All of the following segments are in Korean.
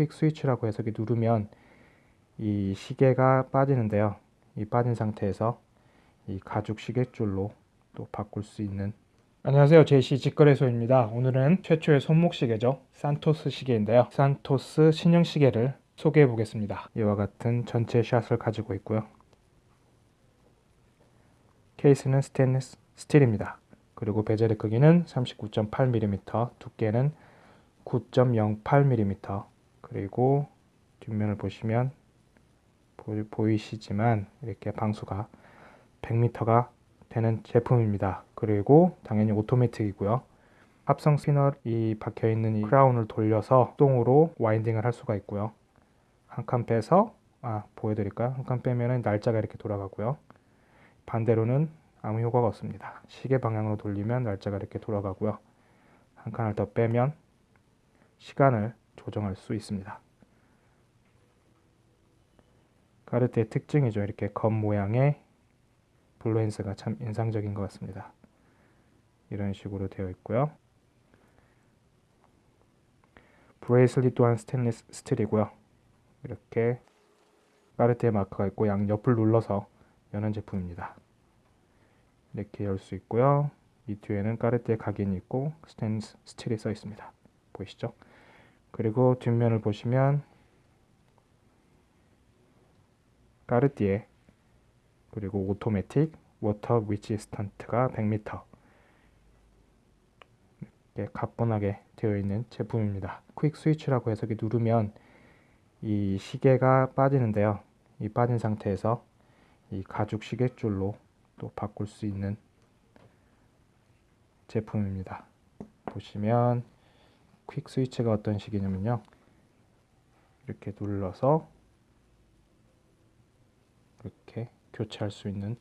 quick switch라고 해서 누르면 이 시계가 빠지는데요. 이 빠진 상태에서 이 가죽 시계줄로 또 바꿀 수 있는. 안녕하세요. 제시 직거래소입니다. 오늘은 최초의 손목 시계죠. 산토스 시계인데요. 산토스 신형 시계를 소개해 보겠습니다. 이와 같은 전체 shot을 가지고 있고요. 케이스는 스테인리스 스틸입니다. 그리고 베젤의 크기는 39.8mm 두께는 9.08mm 그리고 뒷면을 보시면 보이시지만 이렇게 방수가 100m가 되는 제품입니다. 그리고 당연히 오토매틱이고요. 합성 스피너이 박혀있는 이 크라운을 돌려서 수동으로 와인딩을 할 수가 있고요. 한 칸 빼서 아 보여드릴까요? 한 칸 빼면 날짜가 이렇게 돌아가고요. 반대로는 아무 효과가 없습니다. 시계 방향으로 돌리면 날짜가 이렇게 돌아가고요. 한 칸을 더 빼면 시간을 조정할 수 있습니다. 까르띠에의 특징이죠. 이렇게 검 모양의 blue hands가 참 인상적인 것 같습니다. 이런 식으로 되어 있고요. bracelet 또한 스테인리스 스틸이고요. 이렇게 까르띠에의 마크가 있고 양옆을 눌러서 여는 제품입니다. 이렇게 열 수 있고요. 이 뒤에는 까르띠에 각인이 있고 스테인리스 스틸이 써 있습니다. 보이시죠? 그리고 뒷면을 보시면 까르띠에 그리고 automatic water resistant가 100m 이렇게 가뿐하게 되어 있는 제품입니다. quick switch라고 해서 누르면 이 시계가 빠지는데요. 이 빠진 상태에서 이 가죽 시계줄로 또 바꿀 수 있는 제품입니다. 보시면 quick switch가 어떤 식이냐면요. 이렇게 눌러서 이렇게 교체할 수 있는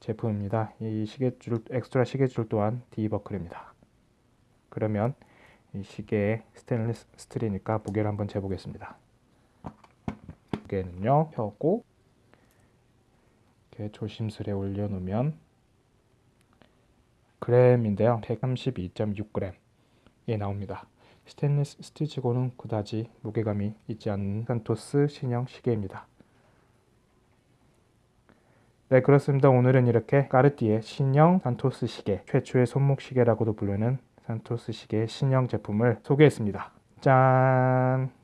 제품입니다. 이 시계줄 엑스트라 시계줄 또한 D버클입니다. 그러면 이 시계의 스테인리스 스틸이니까 무게를 한번 재보겠습니다. 무게는요 펴고 이렇게 조심스레 올려놓으면 그램인데요 132.6g에 나옵니다. 스테인리스 스틸치고는 그다지 무게감이 있지 않는 산토스 신형 시계입니다. 네 그렇습니다. 오늘은 이렇게 까르띠에 신형 산토스 시계 최초의 손목 시계라고도 부르는 산토스 시계 신형 제품을 소개했습니다. 짠!